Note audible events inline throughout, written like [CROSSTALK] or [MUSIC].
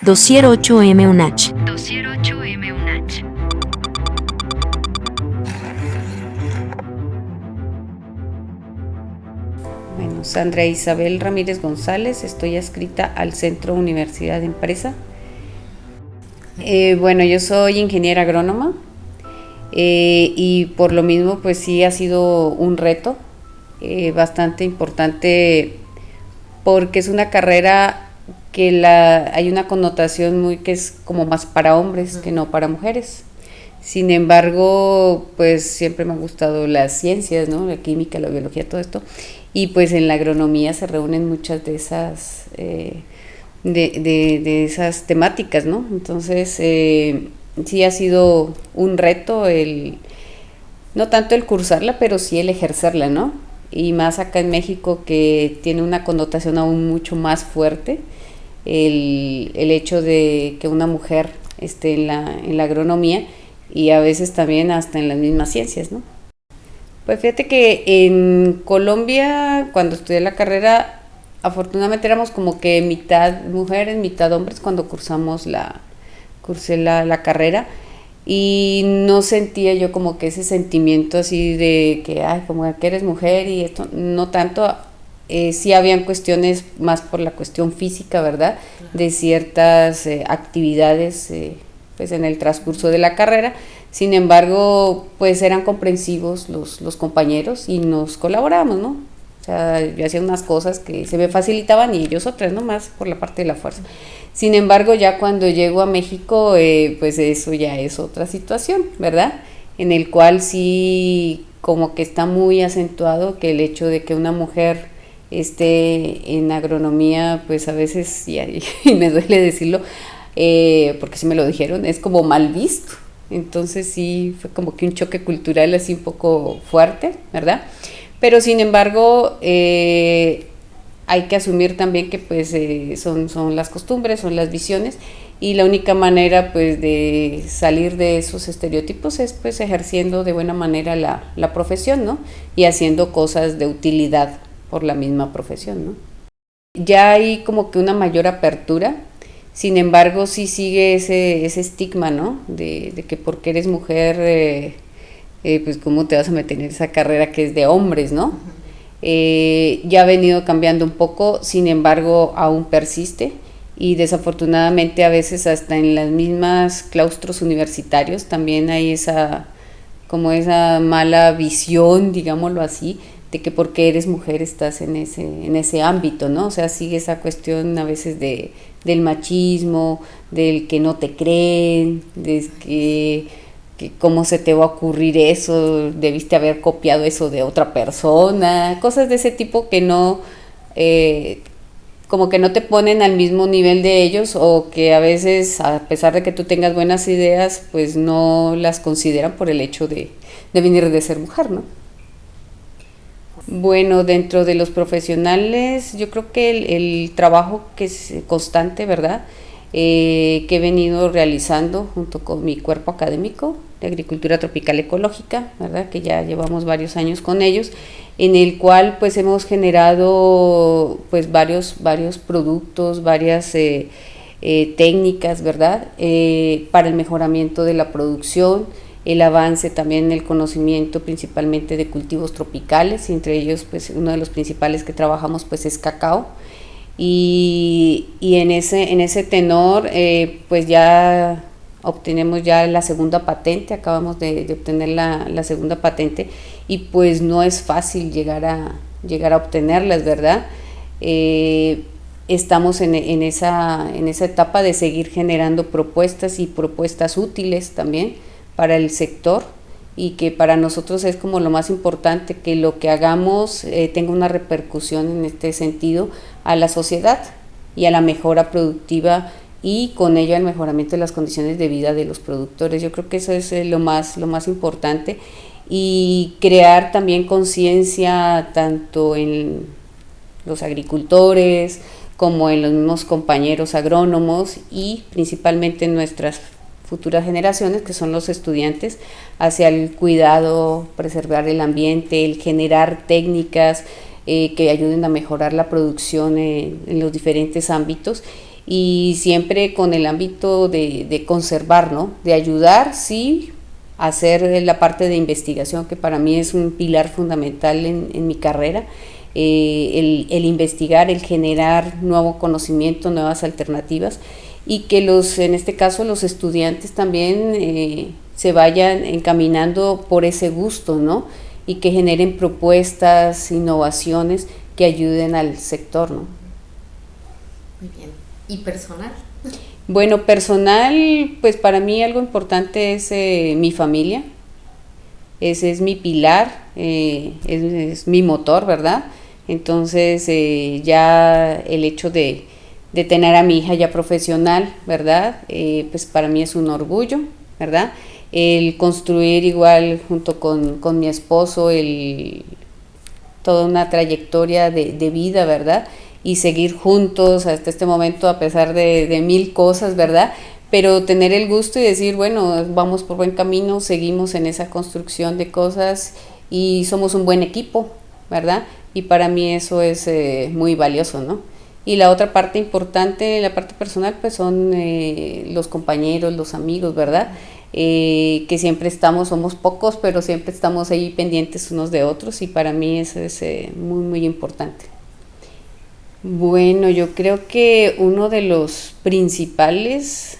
Dossier 8M UNACH. Dossier 8M UNACH. Bueno, Sandra Isabel Ramírez González, estoy adscrita al Centro Universidad de Empresa. Eh, bueno, yo soy ingeniera agrónoma eh, y por lo mismo pues sí ha sido un reto eh, bastante importante porque es una carrera que la, hay una connotación muy que es como más para hombres que no para mujeres. Sin embargo, pues siempre me han gustado las ciencias, ¿no? La química, la biología, todo esto. Y pues en la agronomía se reúnen muchas de esas, eh, de, esas temáticas, ¿no? Entonces, eh, sí ha sido un reto el, no tanto el cursarla, pero sí el ejercerla, ¿no? Y más acá en México que tiene una connotación aún mucho más fuerte el, el hecho de que una mujer esté en la, en la agronomía y a veces también hasta en las mismas ciencias, ¿no? Pues fíjate que en Colombia, cuando estudié la carrera, afortunadamente éramos como que mitad mujeres, mitad hombres cuando cursamos la, cursé la, la carrera y no sentía yo como que ese sentimiento así de que, ay, como que eres mujer y esto, no tanto, eh, sí habían cuestiones más por la cuestión física, ¿verdad? De ciertas eh, actividades eh, pues en el transcurso de la carrera. Sin embargo, pues eran comprensivos los, los compañeros y nos colaboramos, ¿no? O sea, yo hacía unas cosas que se me facilitaban y ellos otras, ¿no? Más por la parte de la fuerza. Sin embargo, ya cuando llego a México, pues eso ya es otra situación, ¿verdad? En el cual sí como que está muy acentuado que el hecho de que una mujer este, en agronomía, pues a veces, y, [LAUGHS] me duele decirlo, eh, porque si me lo dijeron, es como mal visto. Entonces sí, fue como que un choque cultural así un poco fuerte, ¿verdad? Pero sin embargo, eh, hay que asumir también que pues eh, son, son las costumbres, son las visiones y la única manera pues de salir de esos estereotipos es pues ejerciendo de buena manera la, la profesión, ¿no? Y haciendo cosas de utilidad por la misma profesión, ¿no? Ya hay como que una mayor apertura, sin embargo sí sigue ese, ese estigma, ¿no? De, que porque eres mujer, eh, eh, pues cómo te vas a meter en esa carrera que es de hombres, ¿no? Eh, ya ha venido cambiando un poco, sin embargo aún persiste y desafortunadamente a veces hasta en las mismas claustros universitarios también hay esa como esa mala visión, digámoslo así, de que porque eres mujer estás en ese, en ese ámbito, ¿no? O sea, sigue esa cuestión a veces de, del machismo, del que no te creen, de que, que, cómo se te va a ocurrir eso, debiste haber copiado eso de otra persona, cosas de ese tipo que no, eh, como que no te ponen al mismo nivel de ellos o que a veces, a pesar de que tú tengas buenas ideas, pues no las consideran por el hecho de, de venir de ser mujer, ¿no? Bueno, dentro de los profesionales, yo creo que el, trabajo que es constante, ¿verdad? Eh, que he venido realizando junto con mi cuerpo académico de agricultura tropical ecológica, ¿verdad? Que ya llevamos varios años con ellos, en el cual pues hemos generado pues varios, varios productos, varias eh, eh, técnicas, ¿verdad? para el mejoramiento de la producción, el avance también en el conocimiento principalmente de cultivos tropicales, entre ellos pues uno de los principales que trabajamos pues es cacao. Y, y en, ese, en ese tenor eh, pues ya obtenemos ya la segunda patente, acabamos de, obtener la, la, segunda patente y pues no es fácil llegar a, llegar a obtenerlas, ¿verdad? Eh, estamos en, en, esa, en esa etapa de seguir generando propuestas y propuestas útiles también para el sector y que para nosotros es como lo más importante que lo que hagamos eh, tenga una repercusión en este sentido a la sociedad y a la mejora productiva y con ello al mejoramiento de las condiciones de vida de los productores. Yo creo que eso es eh, lo más, lo más importante y crear también conciencia tanto en los agricultores como en los mismos compañeros agrónomos y principalmente en nuestras futuras generaciones, que son los estudiantes, hacia el cuidado, preservar el ambiente, el generar técnicas eh, que ayuden a mejorar la producción en, los diferentes ámbitos y siempre con el ámbito de, conservar, ¿no? De ayudar, sí, hacer la parte de investigación, que para mí es un pilar fundamental en, mi carrera, eh, el, investigar, el generar nuevo conocimiento, nuevas alternativas, y que los, en este caso, los estudiantes también eh, se vayan encaminando por ese gusto, ¿no? Y que generen propuestas, innovaciones que ayuden al sector, ¿no? Muy bien. ¿Y personal? [LAUGHS] Bueno, personal, pues para mí algo importante es eh, mi familia. Ese es mi pilar, eh, es, mi motor, ¿verdad? Entonces eh, ya el hecho de, de, tener a mi hija ya profesional, ¿verdad? pues para mí es un orgullo, ¿verdad? El construir igual junto con, con mi esposo el, toda una trayectoria de, de vida, ¿verdad? y seguir juntos hasta este momento a pesar de, mil cosas, ¿verdad? Pero tener el gusto y decir, bueno, vamos por buen camino, seguimos en esa construcción de cosas y somos un buen equipo, ¿verdad? Y para mí eso es eh, muy valioso, ¿no? Y la otra parte importante, la parte personal, pues son eh, los compañeros, los amigos, ¿verdad? Eh, que siempre estamos, somos pocos, pero siempre estamos ahí pendientes unos de otros y para mí eso es muy, muy importante. Bueno, yo creo que uno de los principales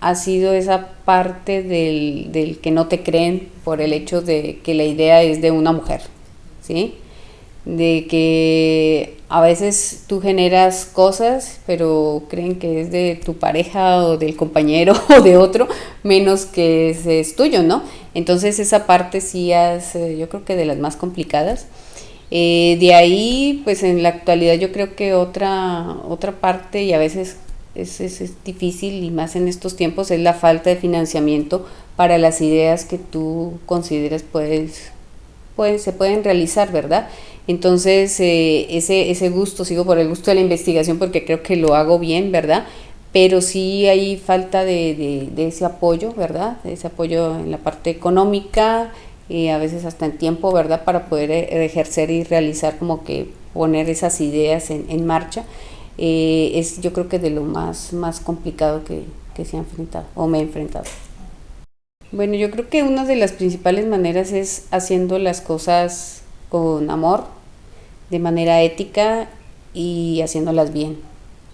ha sido esa parte del, que no te creen por el hecho de que la idea es de una mujer, ¿sí? De que a veces tú generas cosas, pero creen que es de tu pareja o del compañero [LAUGHS] o de otro, menos que es, tuyo, ¿no? Entonces esa parte sí es, eh, yo creo que de las más complicadas. Eh, de ahí, pues en la actualidad yo creo que otra, otra parte, y a veces es, es, difícil, y más en estos tiempos, es la falta de financiamiento para las ideas que tú consideras puedes, pueden, se pueden realizar, ¿verdad? Entonces, eh, ese, ese gusto, sigo por el gusto de la investigación porque creo que lo hago bien, ¿verdad? Pero sí hay falta de, de, ese apoyo, ¿verdad? Ese apoyo en la parte económica, y a veces hasta en tiempo, ¿verdad? Para poder eh, ejercer y realizar como que poner esas ideas en, marcha. Eh, es yo creo que de lo más, más complicado que, que se ha enfrentado o me he enfrentado. Bueno, yo creo que una de las principales maneras es haciendo las cosas con amor, de manera ética y haciéndolas bien.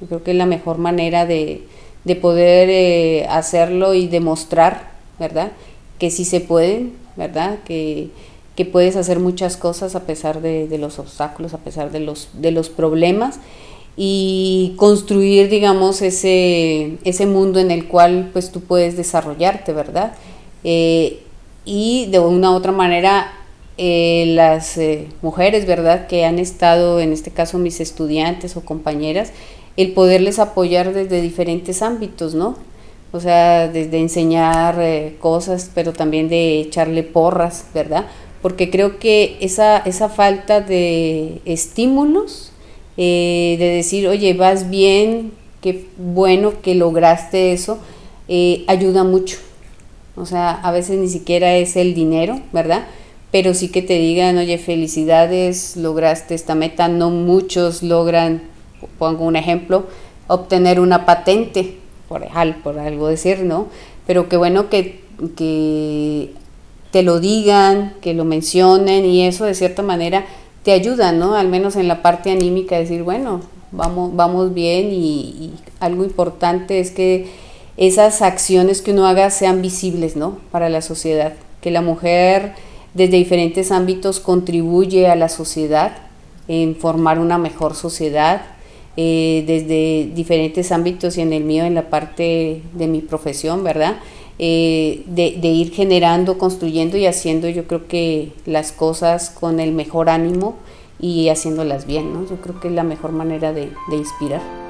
Yo creo que es la mejor manera de, de poder eh, hacerlo y demostrar, ¿verdad? Que sí se pueden, ¿verdad? Que, puedes hacer muchas cosas a pesar de, los obstáculos, a pesar de los, de los problemas y construir, digamos, ese, ese mundo en el cual pues tú puedes desarrollarte, ¿verdad? Eh, y de una u otra manera eh, las eh, mujeres, ¿verdad? Que han estado, en este caso mis estudiantes o compañeras, el poderles apoyar desde diferentes ámbitos, ¿no? o sea, desde enseñar eh, cosas, pero también de echarle porras, ¿verdad? Porque creo que esa, esa falta de estímulos, eh, de decir, oye, vas bien, qué bueno que lograste eso, ayuda mucho. O sea, a veces ni siquiera es el dinero, ¿verdad? Pero sí que te digan, oye, felicidades, lograste esta meta. No muchos logran, pongo un ejemplo, obtener una patente, por, por algo decir, ¿no? Pero qué bueno que, que te lo digan, que lo mencionen y eso de cierta manera te ayuda, ¿no? Al menos en la parte anímica, decir, bueno, vamos, vamos bien y, algo importante es que esas acciones que uno haga sean visibles, ¿no? Para la sociedad, que la mujer desde diferentes ámbitos contribuye a la sociedad en formar una mejor sociedad, eh, desde diferentes ámbitos y en el mío, en la parte de mi profesión, ¿verdad? Eh, de, ir generando, construyendo y haciendo yo creo que las cosas con el mejor ánimo y haciéndolas bien, ¿no? Yo creo que es la mejor manera de inspirar.